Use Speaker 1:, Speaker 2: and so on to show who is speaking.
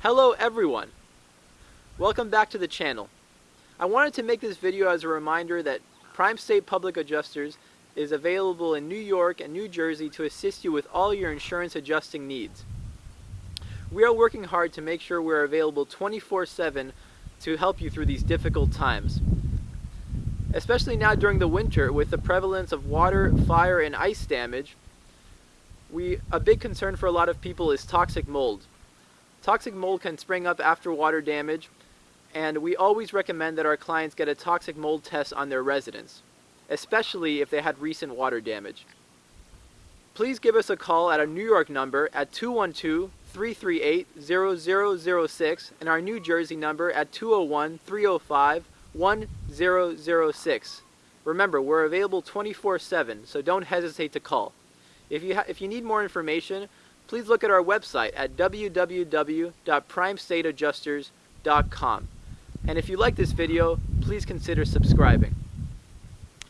Speaker 1: Hello everyone! Welcome back to the channel. I wanted to make this video as a reminder that Prime State Public Adjusters is available in New York and New Jersey to assist you with all your insurance adjusting needs. We are working hard to make sure we're available 24-7 to help you through these difficult times. Especially now during the winter with the prevalence of water, fire, and ice damage, we, a big concern for a lot of people is toxic mold. Toxic mold can spring up after water damage, and we always recommend that our clients get a toxic mold test on their residence, especially if they had recent water damage. Please give us a call at our New York number at 212-338-0006 and our New Jersey number at 201-305-1006. Remember, we're available 24-7, so don't hesitate to call. If you, if you need more information, please look at our website at www.primestateadjusters.com. And if you like this video, please consider subscribing.